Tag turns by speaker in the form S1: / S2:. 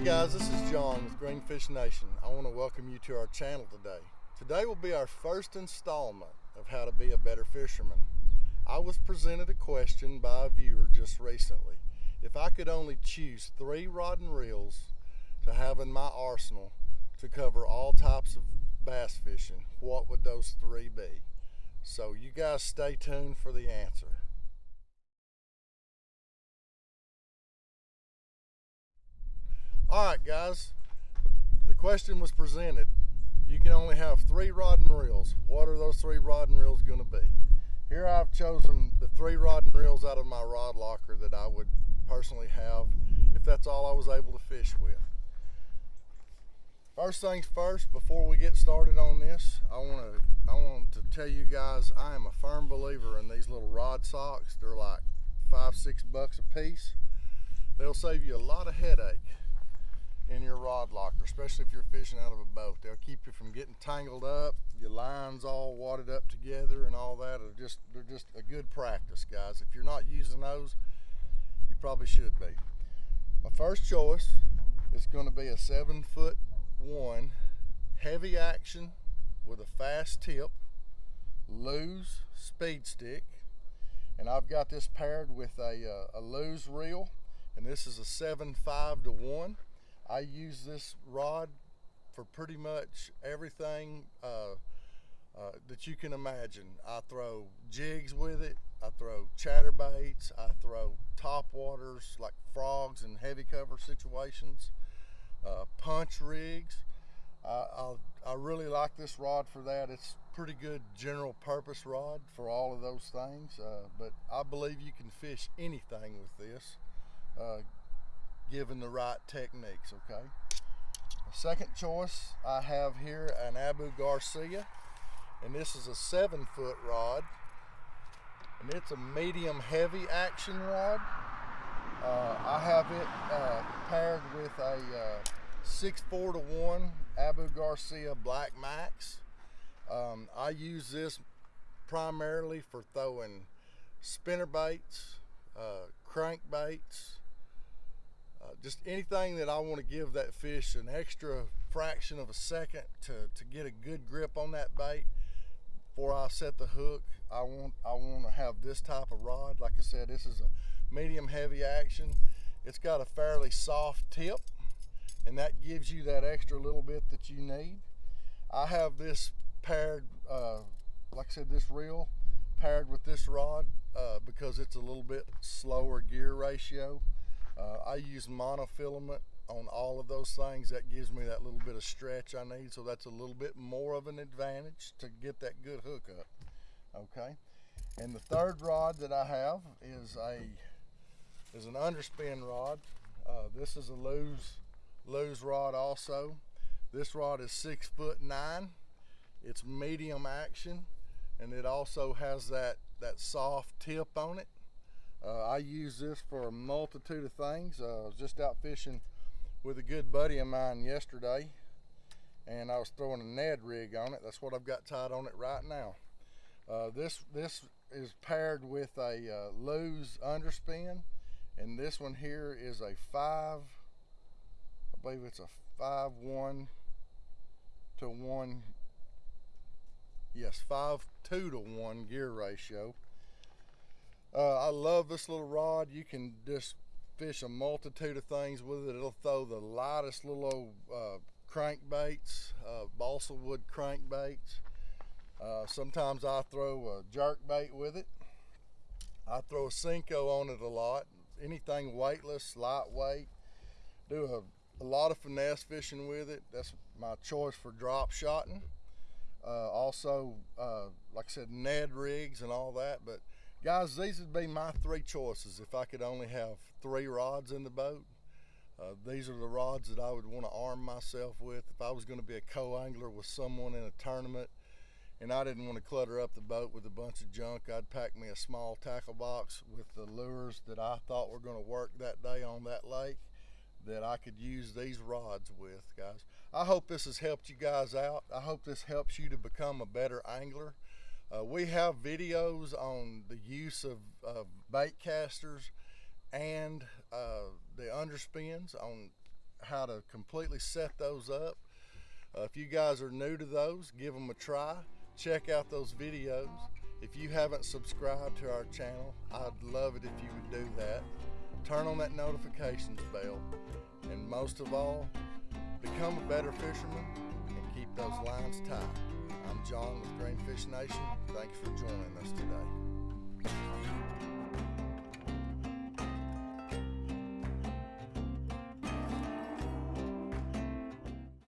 S1: Hey guys, this is John with Greenfish Nation. I want to welcome you to our channel today. Today will be our first installment of how to be a better fisherman. I was presented a question by a viewer just recently. If I could only choose three rod and reels to have in my arsenal to cover all types of bass fishing, what would those three be? So you guys stay tuned for the answer. All right, guys. The question was presented. You can only have three rod and reels. What are those three rod and reels going to be? Here I've chosen the three rod and reels out of my rod locker that I would personally have if that's all I was able to fish with. First things first, before we get started on this, I want to I want to tell you guys I am a firm believer in these little rod socks. They're like five, six bucks a piece. They'll save you a lot of headache in your rod locker, especially if you're fishing out of a boat. They'll keep you from getting tangled up, your lines all wadded up together and all that. Are just they're just a good practice, guys. If you're not using those, you probably should be. My first choice is going to be a seven foot one heavy action with a fast tip, Lew's speed stick, and I've got this paired with a, uh, a Lew's reel, and this is a seven five to one. I use this rod for pretty much everything uh, uh, that you can imagine. I throw jigs with it. I throw chatterbaits. I throw top waters like frogs and heavy cover situations. Uh, punch rigs. I, I really like this rod for that. It's pretty good general purpose rod for all of those things. Uh, but I believe you can fish anything with this. Given the right techniques, okay? The second choice I have here an Abu Garcia, and this is a seven foot rod, and it's a medium heavy action rod. Uh, I have it uh, paired with a uh, six four to one Abu Garcia Black Max. Um, I use this primarily for throwing spinner baits, uh, crankbaits, just anything that I want to give that fish an extra fraction of a second to, to get a good grip on that bait before I set the hook. I want I want to have this type of rod. Like I said, this is a medium heavy action. It's got a fairly soft tip and that gives you that extra little bit that you need. I have this paired, uh, like I said, this reel paired with this rod uh, because it's a little bit slower gear ratio. Uh, I use monofilament on all of those things. That gives me that little bit of stretch I need. So that's a little bit more of an advantage to get that good hookup. Okay. And the third rod that I have is a is an underspin rod. Uh, this is a Lew's Lew's rod also. This rod is six foot nine. It's medium action, and it also has that that soft tip on it. Uh, I use this for a multitude of things. Uh, I was just out fishing with a good buddy of mine yesterday and I was throwing a Ned rig on it. That's what I've got tied on it right now. Uh, this this is paired with a uh, Lew's underspin and this one here is a five, I believe it's a five one to one, yes, five two to one gear ratio. Uh, I love this little rod. You can just fish a multitude of things with it. It'll throw the lightest little old uh, crankbaits, uh, balsa wood crankbaits. Uh, sometimes I throw a jerk bait with it. I throw a Senko on it a lot. Anything weightless, lightweight. Do a, a lot of finesse fishing with it. That's my choice for drop shotting. Uh, also, uh, like I said, Ned rigs and all that. But Guys, these would be my three choices if I could only have three rods in the boat. Uh, these are the rods that I would want to arm myself with if I was going to be a co-angler with someone in a tournament and I didn't want to clutter up the boat with a bunch of junk. I'd pack me a small tackle box with the lures that I thought were going to work that day on that lake that I could use these rods with, guys. I hope this has helped you guys out. I hope this helps you to become a better angler. Uh, we have videos on the use of, bait casters and uh, the underspins on how to completely set those up. Uh, if you guys are new to those, give them a try. Check out those videos. If you haven't subscribed to our channel, I'd love it if you would do that. Turn on that notifications bell. And most of all, become a better fisherman and keep those lines tight. John with Greenfish Nation. Thanks for joining us today.